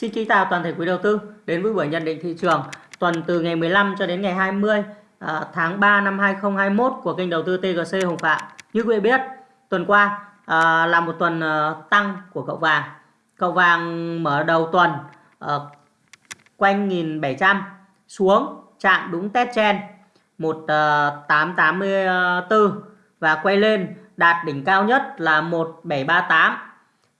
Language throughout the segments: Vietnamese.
Xin kính chào toàn thể quý đầu tư đến với buổi nhận định thị trường tuần từ ngày 15 cho đến ngày 20 à, tháng 3 năm 2021 của kênh đầu tư TGC Hồng Phạm. Như quý vị biết, tuần qua à, là một tuần à, tăng của cậu vàng. Cậu vàng mở đầu tuần à, quanh 1700 xuống chạm đúng test chen 1884 à, và quay lên đạt đỉnh cao nhất là 1738.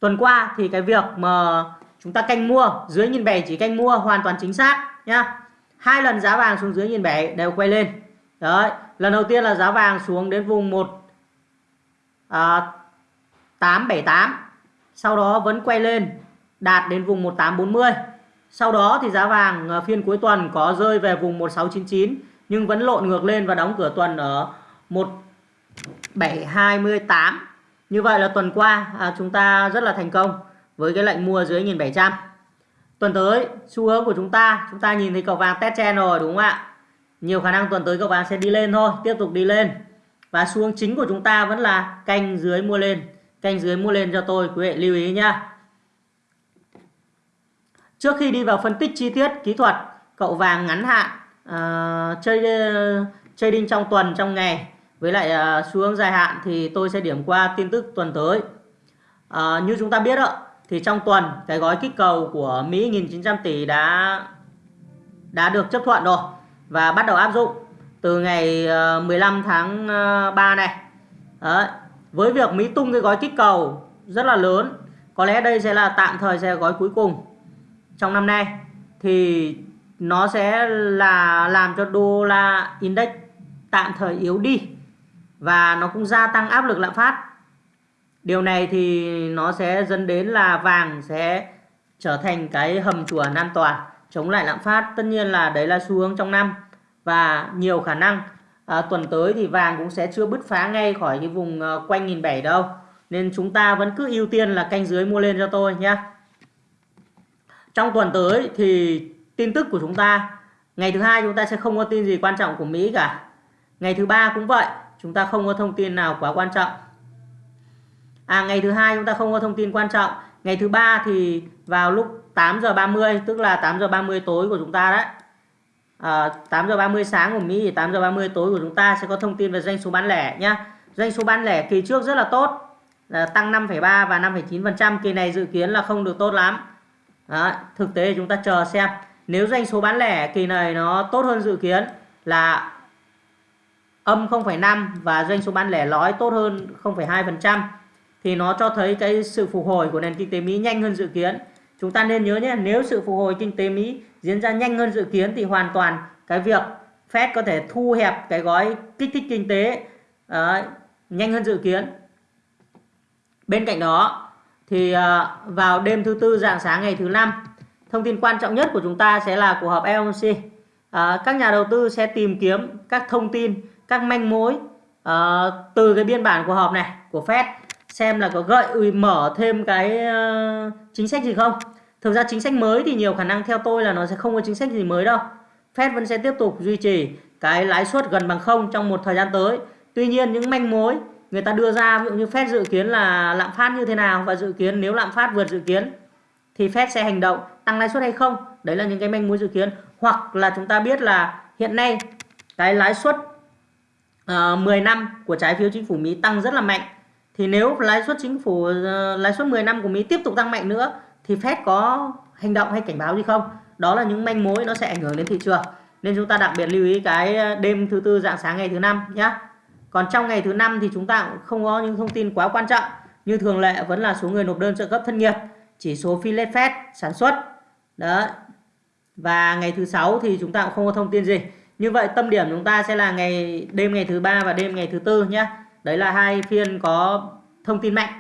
Tuần qua thì cái việc mà chúng ta canh mua dưới nhìn bảy chỉ canh mua hoàn toàn chính xác nhá. Hai lần giá vàng xuống dưới nhìn bảy đều quay lên. Đấy lần đầu tiên là giá vàng xuống đến vùng một à, tám bảy tám sau đó vẫn quay lên đạt đến vùng 1840 sau đó thì giá vàng à, phiên cuối tuần có rơi về vùng 1699 nhưng vẫn lộn ngược lên và đóng cửa tuần ở 1728 như vậy là tuần qua à, chúng ta rất là thành công với cái lệnh mua dưới 1700 tuần tới xu hướng của chúng ta chúng ta nhìn thấy cầu vàng test chen rồi đúng không ạ? Nhiều khả năng tuần tới cầu vàng sẽ đi lên thôi tiếp tục đi lên. Và xu hướng chính của chúng ta vẫn là canh dưới mua lên canh dưới mua lên cho tôi quý vị lưu ý nhá. Trước khi đi vào phân tích chi tiết kỹ thuật cậu vàng ngắn hạn uh, chơi ờ, trading trong tuần trong ngày. Với lại uh, xu hướng dài hạn thì tôi sẽ điểm qua tin tức tuần tới. Uh, như chúng ta biết ạ thì trong tuần cái gói kích cầu của Mỹ 1.900 tỷ đã đã được chấp thuận rồi và bắt đầu áp dụng từ ngày ờ, 15 tháng ờ, 3 này. Đấy. Với việc Mỹ tung cái gói kích cầu rất là lớn, có lẽ đây sẽ là tạm thời sẽ là gói cuối cùng trong năm nay thì nó sẽ là làm cho đô la index tạm thời yếu đi và nó cũng gia tăng áp lực lạm phát Điều này thì nó sẽ dẫn đến là vàng sẽ trở thành cái hầm chuồn an toàn chống lại lạm phát. Tất nhiên là đấy là xu hướng trong năm và nhiều khả năng à, tuần tới thì vàng cũng sẽ chưa bứt phá ngay khỏi cái vùng à, quanh nghìn bảy đâu. Nên chúng ta vẫn cứ ưu tiên là canh dưới mua lên cho tôi nhé. Trong tuần tới thì tin tức của chúng ta ngày thứ hai chúng ta sẽ không có tin gì quan trọng của Mỹ cả. Ngày thứ ba cũng vậy, chúng ta không có thông tin nào quá quan trọng à ngày thứ hai chúng ta không có thông tin quan trọng. Ngày thứ ba thì vào lúc 8 giờ 30 tức là 8 giờ 30 tối của chúng ta đấy. À, 8 giờ 30 sáng của Mỹ thì 8 giờ 30 tối của chúng ta sẽ có thông tin về doanh số bán lẻ nhá. Doanh số bán lẻ kỳ trước rất là tốt là tăng 5,3 và 5,9% kỳ này dự kiến là không được tốt lắm. Đó, thực tế thì chúng ta chờ xem. Nếu doanh số bán lẻ kỳ này nó tốt hơn dự kiến là âm 0,5 và doanh số bán lẻ lõi tốt hơn 0,2% thì nó cho thấy cái sự phục hồi của nền kinh tế Mỹ nhanh hơn dự kiến. Chúng ta nên nhớ nhé, nếu sự phục hồi kinh tế Mỹ diễn ra nhanh hơn dự kiến thì hoàn toàn cái việc Fed có thể thu hẹp cái gói kích thích kinh tế uh, nhanh hơn dự kiến. Bên cạnh đó thì uh, vào đêm thứ tư dạng sáng ngày thứ năm, thông tin quan trọng nhất của chúng ta sẽ là cuộc họp FOMC. Uh, ờ, các nhà đầu tư sẽ tìm kiếm các thông tin, các manh mối uh, từ cái biên bản cuộc họp này của Fed xem là có gợi mở thêm cái uh, chính sách gì không? Thực ra chính sách mới thì nhiều khả năng theo tôi là nó sẽ không có chính sách gì mới đâu. Fed vẫn sẽ tiếp tục duy trì cái lãi suất gần bằng không trong một thời gian tới. Tuy nhiên những manh mối người ta đưa ra ví dụ như Fed dự kiến là lạm phát như thế nào và dự kiến nếu lạm phát vượt dự kiến thì Fed sẽ hành động tăng lãi suất hay không? Đấy là những cái manh mối dự kiến. Hoặc là chúng ta biết là hiện nay cái lãi suất ờ, uh, 10 năm của trái phiếu chính phủ Mỹ tăng rất là mạnh thì nếu lãi suất chính phủ ờ, lãi suất 10 năm của Mỹ tiếp tục tăng mạnh nữa thì Fed có hành động hay cảnh báo gì không? Đó là những manh mối nó sẽ ảnh hưởng đến thị trường. Nên chúng ta đặc biệt lưu ý cái ờ, đêm thứ tư dạng sáng ngày thứ năm nhé. Còn trong ngày thứ năm thì chúng ta cũng không có những thông tin quá quan trọng. Như thường lệ vẫn là số người nộp đơn trợ cấp thất nghiệp, chỉ số phi lết Fed sản xuất. Đó. Và ngày thứ sáu thì chúng ta cũng không có thông tin gì. Như vậy tâm điểm chúng ta sẽ là ngày đêm ngày thứ ba và đêm ngày thứ tư nhé. Đấy là hai phiên có thông tin mạnh.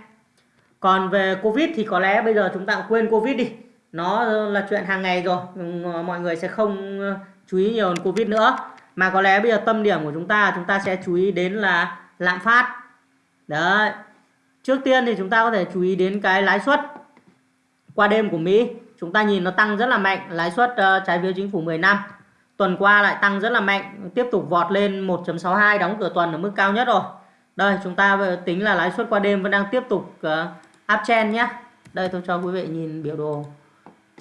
Còn về Covid thì có lẽ bây giờ chúng ta quên Covid đi. Nó là chuyện hàng ngày rồi. Mọi người sẽ không ờ, chú ý nhiều đến Covid nữa. Mà có lẽ bây giờ tâm điểm của chúng ta chúng ta sẽ chú ý đến là lạm phát. Đấy. Trước tiên thì chúng ta có thể chú ý đến cái lãi suất qua đêm của Mỹ. Chúng ta nhìn nó tăng rất là mạnh. Lãi suất uh, trái phiếu chính phủ 10 năm. Tuần qua lại tăng rất là mạnh. Tiếp tục vọt lên 1.62 đóng cửa tuần ở mức cao nhất rồi. Đây chúng ta tính là lãi suất qua đêm vẫn đang tiếp tục ờ, uh, uptrend nhé. Đây tôi cho quý vị nhìn biểu đồ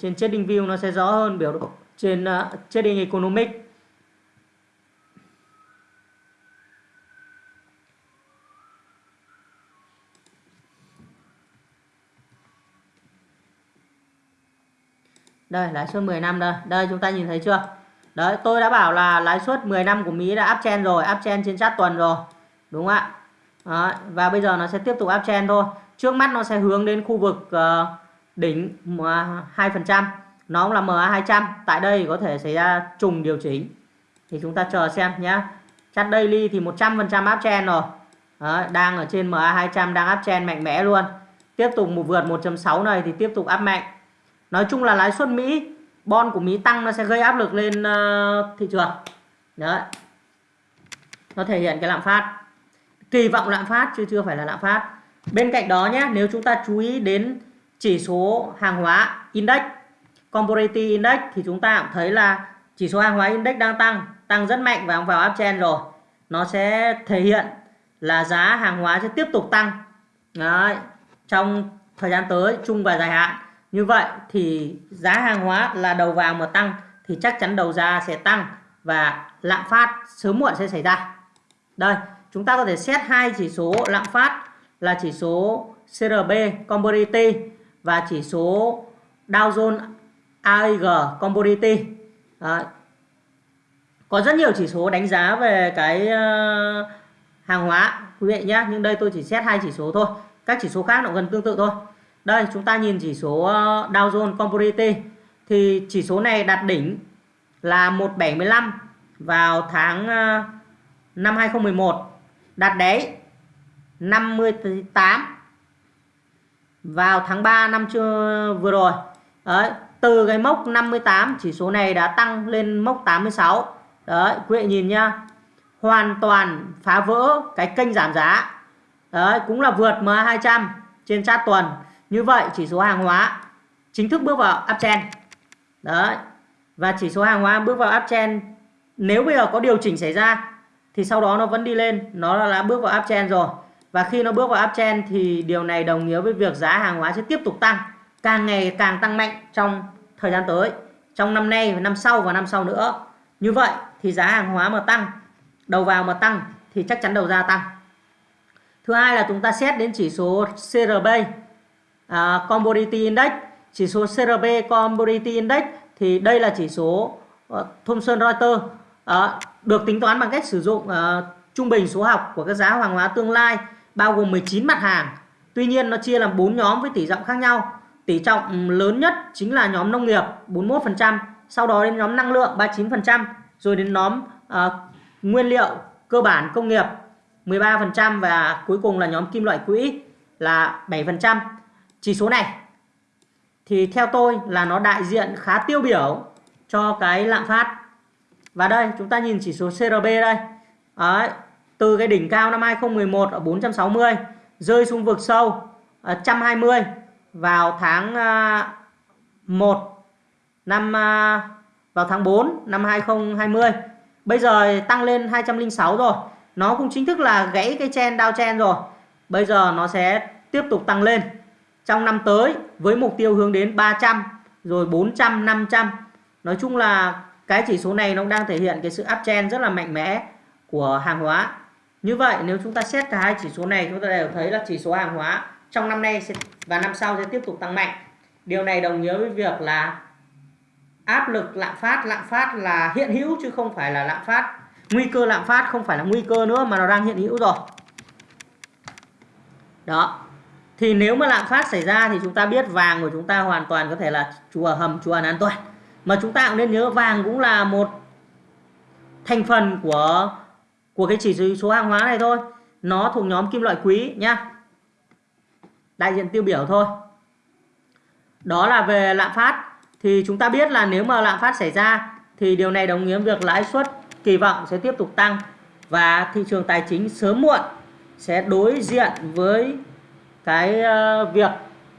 trên trading view nó sẽ rõ hơn biểu đồ trên uh, trading Economic Đây lãi suất 10 năm đây. Đây chúng ta nhìn thấy chưa? Đấy tôi đã bảo là lãi suất 10 năm của Mỹ đã uptrend rồi, uptrend trên chart tuần rồi. Đúng không ạ? Đó, và bây giờ nó sẽ tiếp tục uptrend thôi. Trước mắt nó sẽ hướng đến khu vực uh, đỉnh 2%. Nó cũng là MA200. Tại đây có thể xảy ra trùng điều chỉnh. Thì chúng ta chờ xem nhé. Chart daily thì 100% uptrend rồi. Đó, đang ở trên MA200 đang uptrend mạnh mẽ luôn. Tiếp tục một vượt 1.6 này thì tiếp tục up mạnh. Nói chung là lãi suất Mỹ, bon của Mỹ tăng nó sẽ gây áp lực lên uh, thị trường. Đấy. Nó thể hiện cái lạm phát. Kỳ vọng lạm phát chứ chưa phải là lạm phát. Bên cạnh đó nhé, nếu chúng ta chú ý đến chỉ số hàng hóa index, commodity index thì chúng ta cũng thấy là chỉ số hàng hóa index đang tăng, tăng rất mạnh và vào uptrend rồi. Nó sẽ thể hiện là giá hàng hóa sẽ tiếp tục tăng. Đấy. Trong thời gian tới, chung và dài hạn như vậy thì giá hàng hóa là đầu vào mà tăng thì chắc chắn đầu ra sẽ tăng và lạm phát sớm muộn sẽ xảy ra. Đây, chúng ta có thể xét hai chỉ số lạm phát là chỉ số CRB Commodity và chỉ số Dow Jones AIG Commodity. Đấy. Có rất nhiều chỉ số đánh giá về cái uh, hàng hóa quý vị nhé, nhưng đây tôi chỉ xét hai chỉ số thôi. Các chỉ số khác nó gần tương tự thôi. Đây chúng ta nhìn chỉ số ờ, Dow Jones Commodity thì chỉ số này đạt đỉnh là 175 vào tháng ờ, năm 2011 đạt đáy 58 vào tháng 3 năm chưa, vừa rồi. Đấy, từ cái mốc 58 chỉ số này đã tăng lên mốc 86 đấy, quý vị nhìn nhá. Hoàn toàn phá vỡ cái kênh giảm giá. Đấy, cũng là vượt MA200 trên chart tuần. Như vậy, chỉ số hàng hóa chính thức bước vào uptrend. Đấy. Và chỉ số hàng hóa bước vào uptrend. Nếu bây giờ có điều chỉnh xảy ra thì sau đó nó vẫn đi lên, nó đã bước vào uptrend rồi. Và khi nó bước vào uptrend thì điều này đồng nghĩa với việc giá hàng hóa sẽ tiếp tục tăng, càng ngày càng tăng mạnh trong thời gian tới, trong năm nay và năm sau và năm sau nữa. Như vậy thì giá hàng hóa mà tăng, đầu vào mà tăng thì chắc chắn đầu ra tăng. Thứ hai là chúng ta xét đến chỉ số CRB uh, à, Commodity Index chỉ số CRB Commodity Index thì đây là chỉ số ờ, uh, Thomson Reuters à, được tính toán bằng cách sử dụng à, trung bình số học của các giá hàng hóa tương lai bao gồm 19 mặt hàng. Tuy nhiên nó chia làm 4 nhóm với tỷ trọng khác nhau. Tỷ trọng ừ, lớn nhất chính là nhóm nông nghiệp 41% sau đó đến nhóm năng lượng 39% rồi đến nhóm à, nguyên liệu cơ bản công nghiệp 13% và cuối cùng là nhóm kim loại quỹ là 7% chỉ số này thì theo tôi là nó đại diện khá tiêu biểu cho cái lạm phát. Và đây chúng ta nhìn chỉ số CRB đây. Đấy, từ cái đỉnh cao năm 2011 ở 460 rơi xuống vực sâu à, 120 vào tháng à, 1 năm à, vào tháng 4 năm 2020. Bây giờ tăng lên 206 rồi. Nó cũng chính thức là gãy cái chen down chen rồi. Bây giờ nó sẽ tiếp tục tăng lên trong năm tới với mục tiêu hướng đến 300 rồi 400 500 nói chung là cái chỉ số này nó đang thể hiện cái sự uptrend rất là mạnh mẽ của hàng hóa. Như vậy nếu chúng ta xét cả hai chỉ số này chúng ta đều thấy là chỉ số hàng hóa trong năm nay sẽ, và năm sau sẽ tiếp tục tăng mạnh. Điều này đồng nghĩa với việc là áp lực lạm phát lạm phát là hiện hữu chứ không phải là lạm phát. Nguy cơ lạm phát không phải là nguy cơ nữa mà nó đang hiện hữu rồi. Đó. Thì nếu mà lạm phát xảy ra thì chúng ta biết vàng của chúng ta hoàn toàn có thể là chùa hầm chùa an toàn mà chúng ta cũng nên nhớ vàng cũng là một thành phần của của cái chỉ số hàng hóa này thôi. Nó thuộc nhóm kim loại quý nhá. Đại diện tiêu biểu thôi. Đó là về lạm phát. Thì chúng ta biết là nếu mà lạm phát xảy ra thì điều này đồng nghĩa việc lãi suất kỳ vọng sẽ tiếp tục tăng và thị trường tài chính sớm muộn sẽ đối diện với cái ờ, việc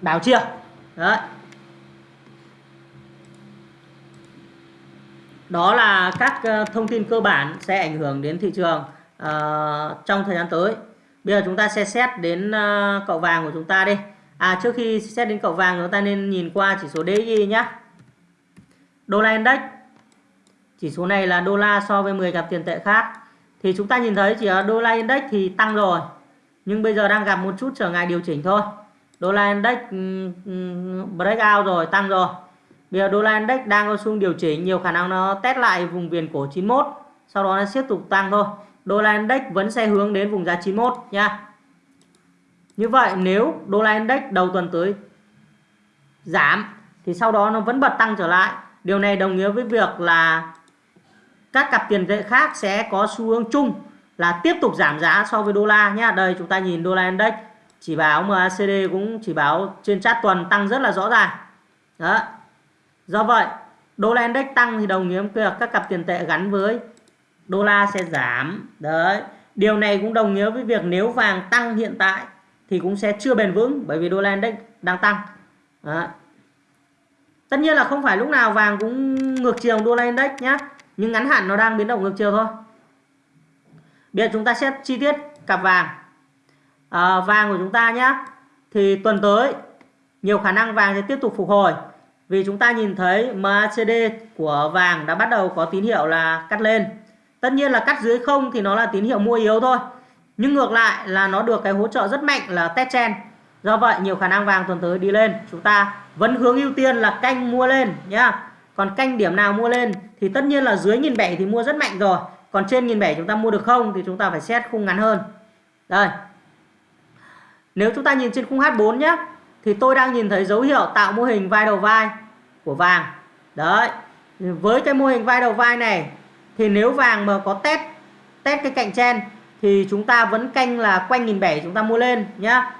đảo chiều. Đấy. Đó là các ờ, thông tin cơ bản sẽ ảnh hưởng đến thị trường uh, trong thời gian tới. Bây giờ chúng ta sẽ xét đến uh, cậu vàng của chúng ta đi. À trước khi xét đến cậu vàng chúng ta nên nhìn qua chỉ số DXY nhé đô la index. Chỉ số này là đô la so với 10 cặp tiền tệ khác. Thì chúng ta nhìn thấy chỉ ở đô la index thì tăng rồi nhưng bây giờ đang gặp một chút trở ngại điều chỉnh thôi. Đô la index breakout rồi tăng rồi bây giờ đô la index đang có xu điều chỉnh, nhiều khả năng nó test lại vùng viền cổ 91 sau đó nó tiếp tục tăng thôi. Đô la index vẫn sẽ hướng đến vùng giá 91 nha. Như vậy, nếu đô la index đầu tuần tới giảm, thì sau đó nó vẫn bật tăng trở lại. Điều này đồng nghĩa với việc là các cặp tiền tệ khác sẽ có xu hướng chung là tiếp tục giảm giá so với đô la nhé đây, chúng ta nhìn đô la index chỉ báo MACD cũng chỉ báo trên chart tuần tăng rất là rõ ràng. Đó do vậy đô la index tăng thì đồng nghĩa với các cặp tiền tệ gắn với đô la sẽ giảm. Đấy điều này cũng đồng nghĩa với việc nếu vàng tăng hiện tại thì cũng sẽ chưa bền vững bởi vì đô la index đang tăng. Đấy. tất nhiên là không phải lúc nào vàng cũng ngược chiều đô la index nhé nhưng ngắn hạn nó đang biến động ngược chiều thôi. Bây giờ chúng ta xét chi tiết cặp vàng. À, vàng của chúng ta nhé thì tuần tới nhiều khả năng vàng sẽ tiếp tục phục hồi vì chúng ta nhìn thấy MACD của vàng đã bắt đầu có tín hiệu là cắt lên. Tất nhiên là cắt dưới không thì nó là tín hiệu mua yếu thôi. Nhưng ngược lại là nó được cái hỗ trợ rất mạnh là test trend. do vậy, nhiều khả năng vàng tuần tới đi lên. Chúng ta vẫn hướng ưu tiên là canh mua lên, nhá. Còn canh điểm nào mua lên thì tất nhiên là dưới nghìn bảy thì mua rất mạnh rồi. Còn trên nghìn bảy chúng ta mua được không thì chúng ta phải xét khung ngắn hơn. Đây. Nếu chúng ta nhìn trên khung H4 nhé thì tôi đang nhìn thấy dấu hiệu tạo mô hình vai đầu vai của vàng. Đấy. Với cái mô hình vai đầu vai này, thì nếu vàng mà có test test cái cạnh trên, thì chúng ta vẫn canh là quanh nghìn bảy chúng ta mua lên nhá.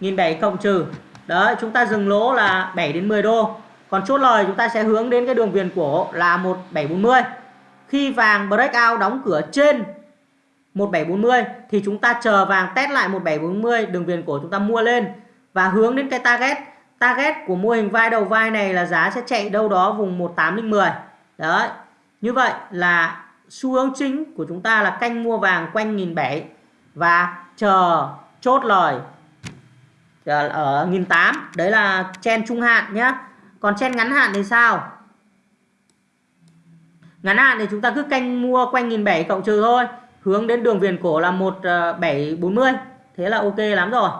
nghìn bảy cộng trừ. Đấy, chúng ta dừng lỗ là 7 đến 10 đô. Còn chốt lời chúng ta sẽ hướng đến cái đường viền cổ là 1740 khi vàng breakout đóng cửa trên 1740 thì chúng ta chờ vàng test lại 1740 đường viền cổ chúng ta mua lên và hướng đến cái target target của mô hình vai đầu vai này là giá sẽ chạy đâu đó vùng 18010 đấy như vậy là xu hướng chính của chúng ta là canh mua vàng quanh 1007 và chờ chốt lời ờ, ở 1008 đấy là chen trung hạn nhé còn chen ngắn hạn thì sao? Ngắn hạn thì chúng ta cứ canh mua quanh 1007 cộng trừ thôi. Hướng đến đường viền cổ là 1740 ờ, thế là ok lắm rồi.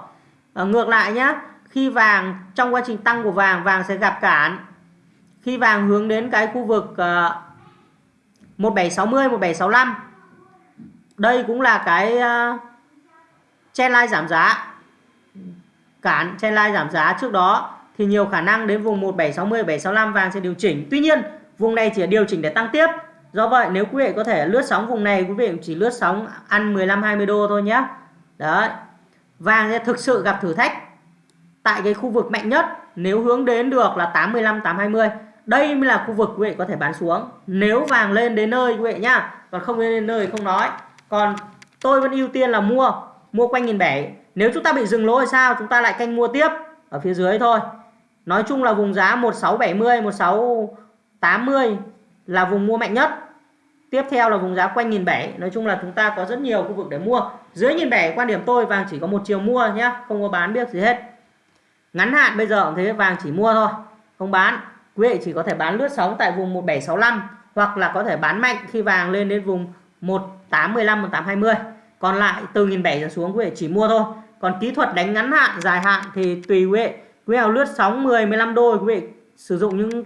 À, ngược lại nhé khi vàng trong quá trình tăng của vàng vàng sẽ gặp cản. Khi vàng hướng đến cái khu vực uh, 1760 1765 đây cũng là cái ờ, uh, trendline giảm giá. Cản trendline giảm giá trước đó thì nhiều khả năng đến vùng 1760 1765 vàng sẽ điều chỉnh. Tuy nhiên vùng này chỉ điều chỉnh để tăng tiếp. Do vậy nếu quý vị có thể lướt sóng vùng này quý vị chỉ lướt sóng ăn 15 20 đô thôi nhé. Đấy. Vàng sẽ thực sự gặp thử thách tại cái khu vực mạnh nhất, nếu hướng đến được là 85 820 đây mới là khu vực quý vị có thể bán xuống. Nếu vàng lên đến nơi quý vị nhá, còn không lên đến nơi không nói. Còn tôi vẫn ưu tiên là mua mua quanh nghìn bảy. Nếu chúng ta bị dừng lỗ thì sao? Chúng ta lại canh mua tiếp, ở phía dưới thôi. Nói chung là vùng giá 1670 1680 là vùng mua mạnh nhất. Tiếp theo là vùng giá quanh nghìn bảy. Nói chung là chúng ta có rất nhiều khu vực để mua. Dưới nghìn bảy, quan điểm tôi vàng chỉ có một chiều mua nhé không có bán biết gì hết ngắn hạn bây giờ cũng thế vàng chỉ mua thôi không bán. Quý vị chỉ có thể bán lướt sóng tại vùng 1765 hoặc là có thể bán mạnh khi vàng lên đến vùng 1815 1820 còn lại từ nghìn bảy trở xuống quý vị chỉ mua thôi. Còn kỹ thuật đánh ngắn hạn dài hạn thì tùy quý vị. Quý vị lướt sóng 10 15 đô quý vị sử dụng những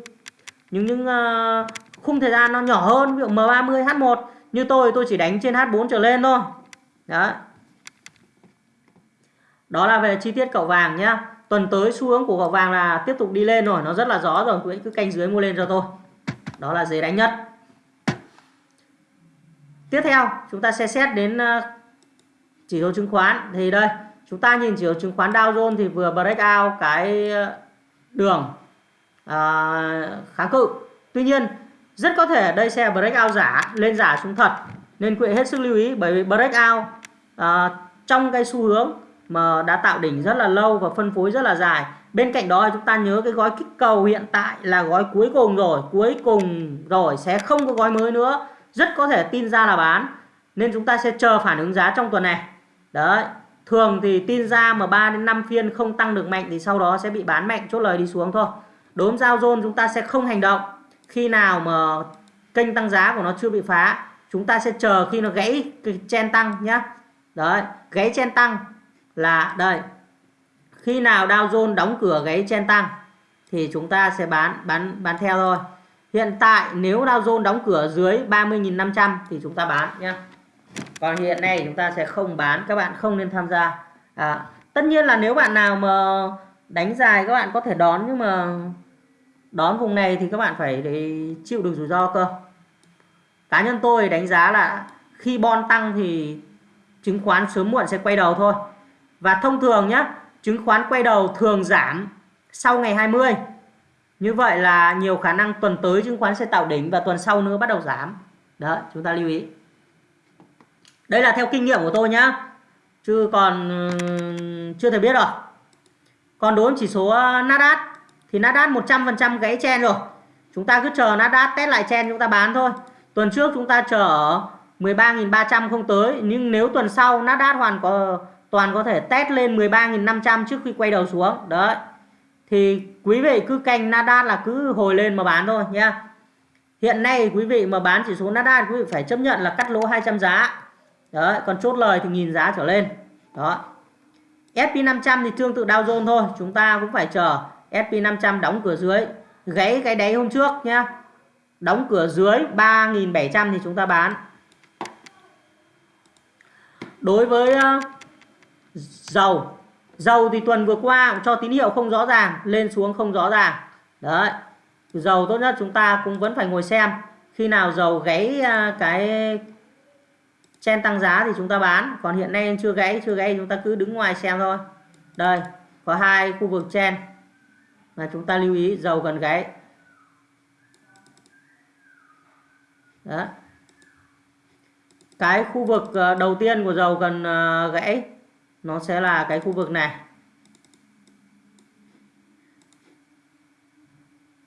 những những uh, khung thời gian nó nhỏ hơn ví dụ M30 H1 như tôi tôi chỉ đánh trên H4 trở lên thôi. Đó đó là về chi tiết cậu vàng nhá tuần tới xu hướng của gạo vàng là tiếp tục đi lên rồi nó rất là rõ rồi quý anh cứ canh dưới mua lên cho tôi đó là dễ đánh nhất. Tiếp theo chúng ta sẽ xét đến ờ, chỉ số chứng khoán. Thì đây chúng ta nhìn chỉ số chứng khoán Dow Jones thì vừa break out cái ờ, đường à, kháng cự. Tuy nhiên rất có thể đây sẽ breakout giả lên giả xuống thật. Nên quý hết sức lưu ý bởi vì breakout à, trong cái xu hướng mà đã tạo đỉnh rất là lâu và phân phối rất là dài. Bên cạnh đó chúng ta nhớ cái gói kích cầu hiện tại là gói cuối cùng rồi, cuối cùng rồi sẽ không có gói mới nữa. Rất có thể tin ra là bán, nên chúng ta sẽ chờ phản ứng giá trong tuần này. Đấy, thường thì tin ra mà 3 đến 5 phiên không tăng được mạnh thì sau đó sẽ bị bán mạnh, chốt lời đi xuống thôi. Đốm giao zone chúng ta sẽ không hành động. Khi nào mà kênh tăng giá của nó chưa bị phá, chúng ta sẽ chờ khi nó gãy cái chen tăng nhá. Đấy, gãy chen tăng là đây khi nào Dow Jones đóng cửa gáy chen tăng thì chúng ta sẽ bán bán bán theo thôi. Hiện tại nếu Dow Jones đóng cửa dưới 30.500 thì chúng ta bán nhé còn hiện nay chúng ta sẽ không bán các bạn không nên tham gia. À, tất nhiên là nếu bạn nào mà đánh dài các bạn có thể đón nhưng mà đón vùng này thì các bạn phải để chịu được rủi ro cơ. Cá nhân tôi đánh giá là khi bon tăng thì chứng khoán sớm muộn sẽ quay đầu thôi và thông thường nhé chứng khoán quay đầu thường giảm sau ngày 20 như vậy là nhiều khả năng tuần tới chứng khoán sẽ tạo đỉnh và tuần sau nữa bắt đầu giảm. Đó, chúng ta lưu ý. Đây là theo kinh nghiệm của tôi nhá. Chứ còn chưa thể biết rồi. Còn đối với chỉ số ờ, Nasdaq thì Nasdaq 100% gãy chen rồi. Chúng ta cứ chờ Nasdaq test lại chen chúng ta bán thôi. Tuần trước chúng ta chờ 13.300 không tới, nhưng nếu tuần sau Nasdaq hoàn có toàn có thể test lên 13.500 trước khi quay đầu xuống. Đấy. Thì quý vị cứ canh Nasdaq là cứ hồi lên mà bán thôi nha hiện nay quý vị mà bán chỉ số Nasdaq quý vị phải chấp nhận là cắt lỗ 200 giá. Đấy còn chốt lời thì nghìn giá trở lên. Đó. SP500 thì tương tự Dow Jones thôi chúng ta cũng phải chờ SP500 đóng cửa dưới gáy cái đáy hôm trước nhá. Đóng cửa dưới 3.700 thì chúng ta bán. Đối với uh, dầu. Dầu thì tuần vừa qua cũng cho tín hiệu không rõ ràng, lên xuống không rõ ràng. Đấy. Dầu tốt nhất chúng ta cũng vẫn phải ngồi xem. Khi nào dầu gáy à, cái chen tăng giá thì chúng ta bán. Còn hiện nay chưa gáy chưa gáy chúng ta cứ đứng ngoài xem thôi. Đây, có hai khu vực chen. Mà chúng ta lưu ý, dầu gần gáy. Đó cái khu vực à, đầu tiên của dầu gần à, gãy nó sẽ là cái khu vực này.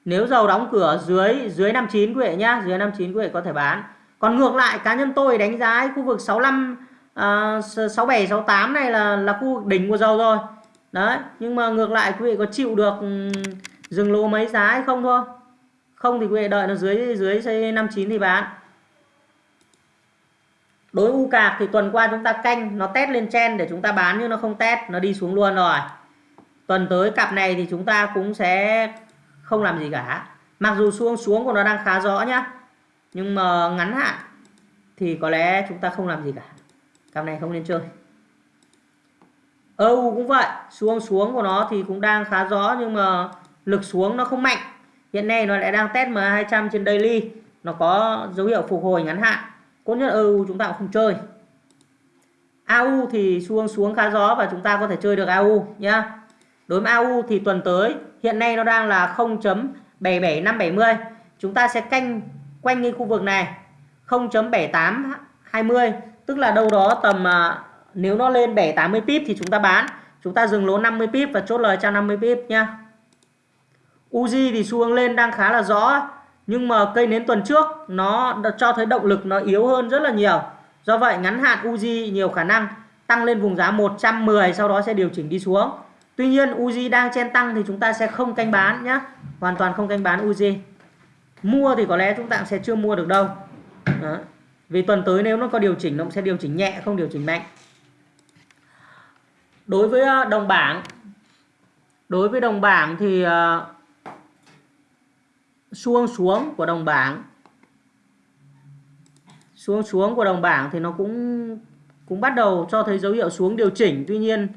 Nếu dầu đóng cửa dưới dưới 59 quý vị nhá dưới 59 quý vị có thể bán. Còn ngược lại cá nhân tôi đánh giá ấy, khu vực 65 uh, 67 68 này là là khu vực đỉnh của dầu rồi. Đấy nhưng mà ngược lại quý vị có chịu được dừng lỗ mấy giá hay không thôi? Không thì quý vị đợi nó dưới dưới 59 thì bán đối u cạc thì tuần qua chúng ta canh, nó test lên chen để chúng ta bán nhưng nó không test, nó đi xuống luôn rồi. Tuần tới cặp này thì chúng ta cũng sẽ không làm gì cả. Mặc dù xuống xuống của nó đang khá rõ nhá, nhưng mà ngắn hạn thì có lẽ chúng ta không làm gì cả. Cặp này không nên chơi. EU cũng vậy, xuống xuống của nó thì cũng đang khá rõ nhưng mà lực xuống nó không mạnh. Hiện nay nó lại đang test m200 trên daily, nó có dấu hiệu phục hồi ngắn hạn cốt nhất EU chúng ta cũng không chơi. AU thì xuống xuống khá gió và chúng ta có thể chơi được AU nhá. Đối với AU thì tuần tới, hiện nay nó đang là 0.77570 chúng ta sẽ canh, quanh cái khu vực này 0.7820 tức là đâu đó tầm à, nếu nó lên 780 pip thì chúng ta bán. Chúng ta dừng lỗ 50 pip và chốt lời 150 pip, nhá. Uzi thì xu hướng lên đang khá là rõ, nhưng mà cây nến tuần trước nó cho thấy động lực nó yếu hơn rất là nhiều. Do vậy ngắn hạn Uzi nhiều khả năng tăng lên vùng giá 110 sau đó sẽ điều chỉnh đi xuống. Tuy nhiên Uzi đang chen tăng thì chúng ta sẽ không canh bán nhé hoàn toàn không canh bán Uzi mua thì có lẽ chúng ta sẽ chưa mua được đâu. Đó. vì tuần tới nếu nó có điều chỉnh nó sẽ điều chỉnh nhẹ không điều chỉnh mạnh. Đối với ờ, đồng bảng đối với đồng bảng thì uh, xuông xuống của đồng bảng xuống xuống của đồng bảng thì nó cũng cũng bắt đầu cho thấy dấu hiệu xuống điều chỉnh. Tuy nhiên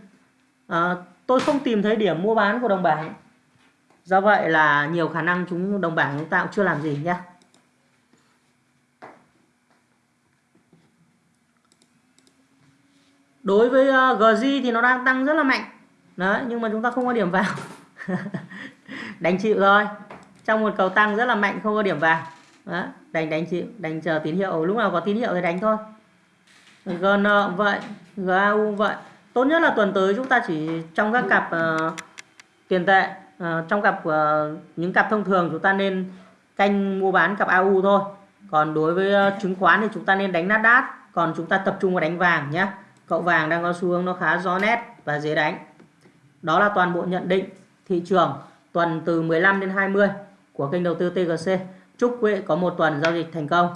à, tôi không tìm thấy điểm mua bán của đồng bảng. Do vậy là nhiều khả năng chúng đồng bảng chúng ta cũng chưa làm gì nhé. Đối với ờ, uh, GG thì nó đang tăng rất là mạnh. Đấy nhưng mà chúng ta không có điểm vào. Đánh chịu thôi. Trong một cầu tăng rất là mạnh không có điểm vào đó, đánh đánh chịu đánh chờ tín hiệu. Lúc nào có tín hiệu thì đánh thôi. GN cũng vậy. GAU cũng vậy. Tốt nhất là tuần tới chúng ta chỉ trong các cặp uh, tiền tệ uh, trong cặp uh, những cặp thông thường chúng ta nên canh mua bán cặp AU thôi. Còn đối với uh, chứng khoán thì chúng ta nên đánh nát đát còn chúng ta tập trung vào đánh vàng nhé cậu vàng đang có xu hướng nó khá rõ nét và dễ đánh. Đó là toàn bộ nhận định thị trường tuần từ 15 đến 20 của kênh đầu tư TGC chúc quý vị có một tuần giao dịch thành công.